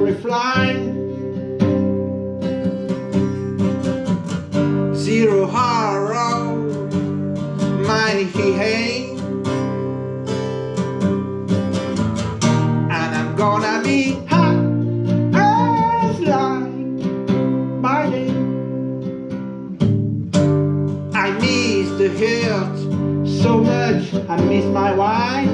refine Zero horror My hey And I'm gonna be hot as light by day I miss the hurt so much. I miss my wife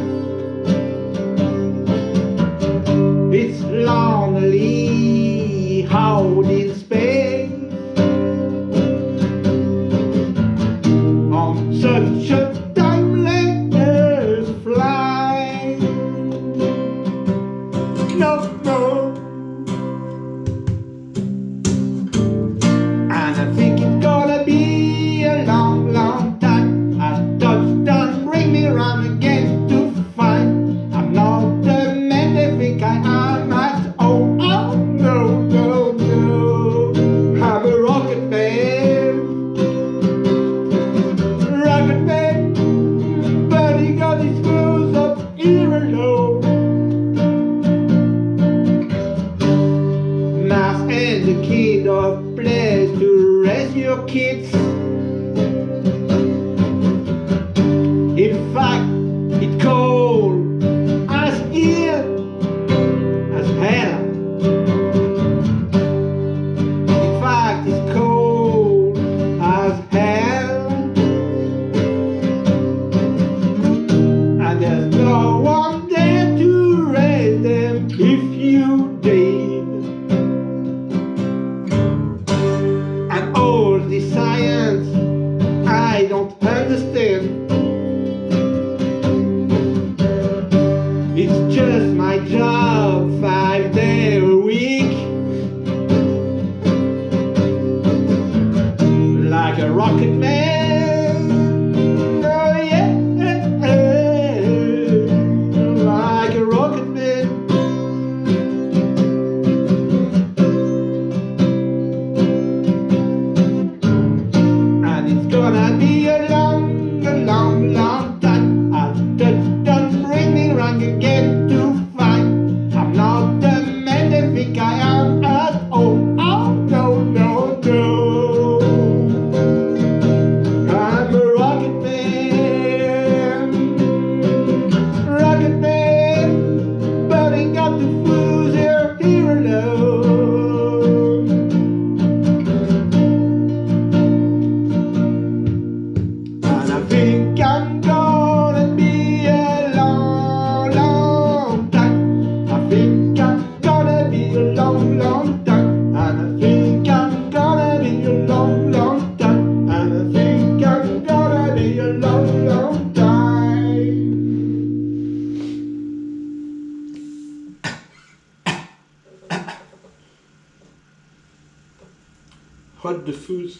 kid of place to raise your kids In fact, it's cold as here as hell. In fact, it's cold as hell. And uh, gonna be a I'm gonna be a long, long time. I think I'm gonna be a long, long time. And I think I'm gonna be a long, long time. And I think I'm gonna be a long, long time. The fools?